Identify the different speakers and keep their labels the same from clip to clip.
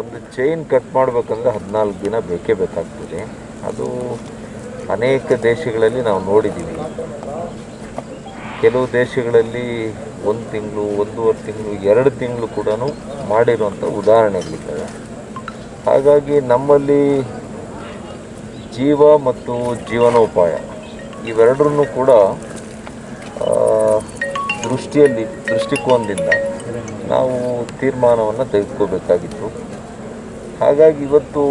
Speaker 1: ಒಂದು chain cut ಮಾಡಬೇಕಂದ್ರೆ ಹದಿನಾಲ್ಕು ದಿನ ಬೇಕೇ ಬೇಕಾಗ್ತದೆ. ಅದು ಅನೇಕ ದೇಶಗಳಲ್ಲಿ ನಾವು ನೋಡಿದ್ದೀವಿ ಕೆಲವು ದೇಶಗಳಲ್ಲಿ ಒಂದು ತಿಂಗಳು, ಒಂದೂವರೆ ತಿಂಗಳು, ಎರಡು ತಿಂಗಳು ಕೂಡ ಮಾಡಿರುವಂಥ ಉದಾಹರಣೆಗಳಿದ್ದಾವೆ ಹಾಗಾಗಿ ನಮ್ಮಲ್ಲಿ ಜೀವ ಮತ್ತು ಜೀವನೋಪಾಯ ಇವೆರಡರನ್ನು ಕೂಡ ದೃಷ್ಟಿಯಲ್ಲಿ, ದೃಷ್ಟಿಕೋನದಿಂದ ನಾವು ತೀರ್ಮಾನವನ್ನು ತೆಗೆದುಕೋಬೇಕಾಗಿತ್ತು ಹಾಗಾಗಿ ಇವತ್ತು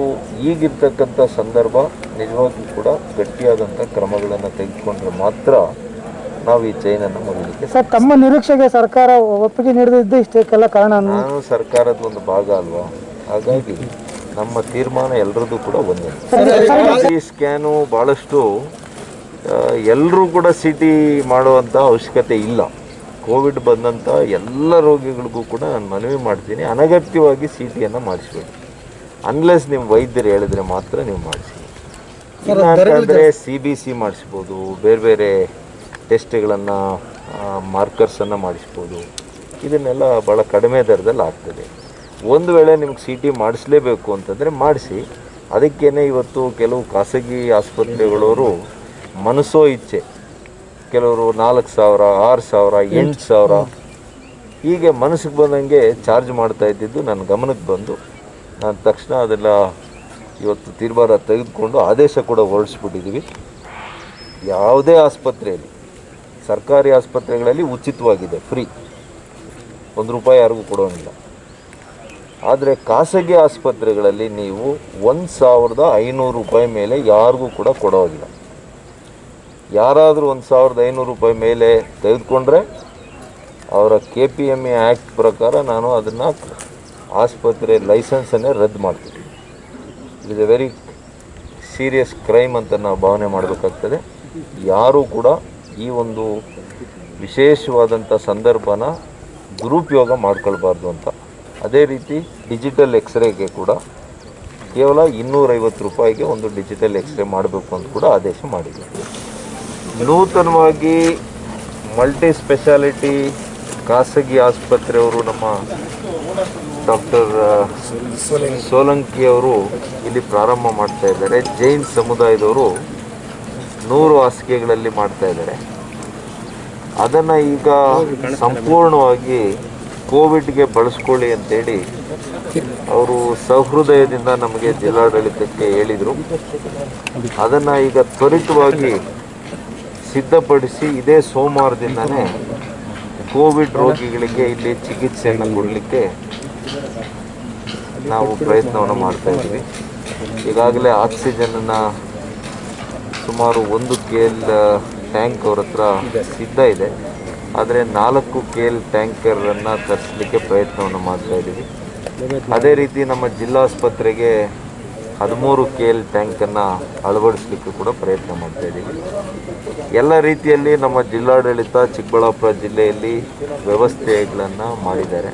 Speaker 1: ಈಗಿರ್ತಕ್ಕಂಥ ಸಂದರ್ಭ ನಿಜವಾಗಿಯೂ ಕೂಡ ಗಟ್ಟಿಯಾದಂಥ ಕ್ರಮಗಳನ್ನು ತೆಗೆದುಕೊಂಡ್ರೆ ಮಾತ್ರ ನಾವು ಈ ಚೈನನ್ನು ಮುರಿಲಿಕ್ಕೆ
Speaker 2: ಸರ್ ತಮ್ಮ ನಿರೀಕ್ಷೆಗೆ ಸರ್ಕಾರ ಒಪ್ಪಿಗೆ ನೀಡದಿದ್ದು ಇಷ್ಟಕ್ಕೆಲ್ಲ ಕಾರಣ
Speaker 1: ನಾನು ಸರ್ಕಾರದ ಒಂದು ಭಾಗ ಅಲ್ವಾ? ಹಾಗಾಗಿ ನಮ್ಮ ತೀರ್ಮಾನ ಎಲ್ಲರದ್ದು ಕೂಡ ಒಂದೇ. ಈ ಸ್ಕ್ಯಾನು ಭಾಳಷ್ಟು ಎಲ್ಲರೂ ಕೂಡ ಸಿ ಟಿ ಮಾಡುವಂಥ ಅವಶ್ಯಕತೆ ಇಲ್ಲ. ಕೋವಿಡ್ ಬಂದಂಥ ಎಲ್ಲ ರೋಗಿಗಳಿಗೂ ಕೂಡ ನಾನು ಮನವಿ ಮಾಡ್ತೀನಿ. ಅನಗತ್ಯವಾಗಿ ಸಿ ಟಿಯನ್ನು ಮಾಡಿಸ್ಬೇಡಿ. ಅನ್ಲೆಸ್ ನಿಮ್ಮ ವೈದ್ಯರು ಹೇಳಿದ್ರೆ ಮಾತ್ರ ನೀವು ಮಾಡಿಸಿ. ಅಂತಂದರೆ ಸಿ ಬಿ ಸಿ ಮಾಡಿಸ್ಬೋದು ಬೇರೆ ಬೇರೆ ಟೆಸ್ಟ್ಗಳನ್ನು ಮಾರ್ಕರ್ಸನ್ನು ಮಾಡಿಸ್ಬೋದು. ಇದನ್ನೆಲ್ಲ ಭಾಳ ಕಡಿಮೆ ದರದಲ್ಲಿ ಆಗ್ತದೆ. ಒಂದು ವೇಳೆ ನಿಮ್ಗೆ ಸಿ ಟಿ ಮಾಡಿಸ್ಲೇಬೇಕು ಅಂತಂದರೆ ಮಾಡಿಸಿ. ಅದಕ್ಕೇ ಇವತ್ತು ಕೆಲವು ಖಾಸಗಿ ಆಸ್ಪತ್ರೆಗಳವರು ಮನಸ್ಸೋ ಇಚ್ಛೆ ಕೆಲವರು ನಾಲ್ಕು ಸಾವಿರ, ಆರು ಸಾವಿರ, ಎಂಟು ಸಾವಿರ. ಹೀಗೆ ಮನಸ್ಸಿಗೆ ಬಂದಂಗೆ ಚಾರ್ಜ್ ಮಾಡ್ತಾ ಇದ್ದಿದ್ದು ನನ್ನ ಗಮನಕ್ಕೆ ಬಂದು, ನಾನು ತಕ್ಷಣ ಅದೆಲ್ಲ ಇವತ್ತು ತೀರ್ಮಾನ ತೆಗೆದುಕೊಂಡು ಆದೇಶ ಕೂಡ ಹೊರಡಿಸ್ಬಿಟ್ಟಿದ್ದೀವಿ. ಯಾವುದೇ ಆಸ್ಪತ್ರೆಯಲ್ಲಿ, ಸರ್ಕಾರಿ ಆಸ್ಪತ್ರೆಗಳಲ್ಲಿ ಉಚಿತವಾಗಿದೆ, ಫ್ರೀ. ಒಂದು ರೂಪಾಯಿ ಯಾರಿಗೂ ಕೊಡೋಂಗಿಲ್ಲ. ಆದರೆ ಖಾಸಗಿ ಆಸ್ಪತ್ರೆಗಳಲ್ಲಿ ನೀವು ಒಂದು ಸಾವಿರದ ಐನೂರು ರೂಪಾಯಿ ಮೇಲೆ ಯಾರಿಗೂ ಕೂಡ ಕೊಡೋದಿಲ್ಲ ಯಾರಾದರೂ ಒಂದು ಸಾವಿರದ ಐನೂರು ರೂಪಾಯಿ ಮೇಲೆ ತೆಗೆದುಕೊಂಡ್ರೆ ಅವರ K P M A act ಪ್ರಕಾರ ನಾನು ಅದನ್ನು ಆಸ್ಪತ್ರೆ ಲೈಸೆನ್ಸನ್ನೇ ರದ್ದು ಮಾಡ್ತೀನಿ. It is a very serious crime ಅಂತ ನಾವು ಭಾವನೆ ಮಾಡಬೇಕಾಗ್ತದೆ. ಯಾರೂ ಕೂಡ ಈ ಒಂದು ವಿಶೇಷವಾದಂಥ ಸಂದರ್ಭನ ದುರುಪಯೋಗ ಮಾಡ್ಕೊಳ್ಬಾರ್ದು ಅಂತ. ಅದೇ ರೀತಿ ಡಿಜಿಟಲ್ ಎಕ್ಸ್ರೇಗೆ ಕೂಡ ಕೇವಲ ಇನ್ನೂರೈವತ್ತು ರೂಪಾಯಿಗೆ ಒಂದು ಡಿಜಿಟಲ್ ಎಕ್ಸ್ರೇ ಮಾಡಬೇಕು ಅಂತ ಕೂಡ ಆದೇಶ ಮಾಡಿದ್ದೀವಿ ನೂತನವಾಗಿ ಮಲ್ಟಿ ಸ್ಪೆಷಾಲಿಟಿ ಖಾಸಗಿ ಆಸ್ಪತ್ರೆಯವರು ನಮ್ಮ ಡಾಕ್ಟರ್ ಸೋಲಂಕಿ ಅವರು ಇಲ್ಲಿ ಪ್ರಾರಂಭ ಮಾಡ್ತಾ ಇದ್ದಾರೆ. ಜೈನ್ ಸಮುದಾಯದವರು ನೂರು ಹಾಸಿಗೆಗಳಲ್ಲಿ ಮಾಡ್ತಾ ಇದ್ದಾರೆ. ಅದನ್ನು ಈಗ ಸಂಪೂರ್ಣವಾಗಿ ಕೋವಿಡ್ಗೆ ಬಳಸ್ಕೊಳ್ಳಿ ಅಂತೇಳಿ ಅವರು ಸಹೃದಯದಿಂದ ನಮಗೆ ಜಿಲ್ಲಾಡಳಿತಕ್ಕೆ ಹೇಳಿದರು. ಅದನ್ನು ಈಗ ತ್ವರಿತವಾಗಿ ಸಿದ್ಧಪಡಿಸಿ ಇದೇ ಸೋಮವಾರದಿಂದನೇ ಕೋವಿಡ್ ರೋಗಿಗಳಿಗೆ ಇಲ್ಲಿ ಚಿಕಿತ್ಸೆಯನ್ನು ಕೊಡಲಿಕ್ಕೆ ನಾವು ಪ್ರಯತ್ನವನ್ನು ಮಾಡ್ತಾ ಇದ್ದೀವಿ. ಈಗಾಗಲೇ ಆಕ್ಸಿಜನನ್ನು ಸುಮಾರು ಒಂದು ಕೆ ಎಲ್ ಟ್ಯಾಂಕ್ ಅವ್ರ ಹತ್ರ ಸಿದ್ಧ ಇದೆ. ಆದರೆ ನಾಲ್ಕು ಕೆ ಎಲ್ ಟ್ಯಾಂಕರನ್ನು ತರಿಸಲಿಕ್ಕೆ ಪ್ರಯತ್ನವನ್ನು ಮಾಡ್ತಾ ಇದ್ದೀವಿ. ಅದೇ ರೀತಿ ನಮ್ಮ ಜಿಲ್ಲಾಸ್ಪತ್ರೆಗೆ ಹದಿಮೂರು ಕೆ ಎಲ್ ಟ್ಯಾಂಕನ್ನು ಅಳವಡಿಸಲಿಕ್ಕೆ ಕೂಡ ಪ್ರಯತ್ನ ಮಾಡ್ತಾ ಇದ್ದೀವಿ. ಎಲ್ಲ ರೀತಿಯಲ್ಲಿ ನಮ್ಮ ಜಿಲ್ಲಾಡಳಿತ ಚಿಕ್ಕಬಳ್ಳಾಪುರ ಜಿಲ್ಲೆಯಲ್ಲಿ ವ್ಯವಸ್ಥೆಗಳನ್ನು ಮಾಡಿದ್ದಾರೆ.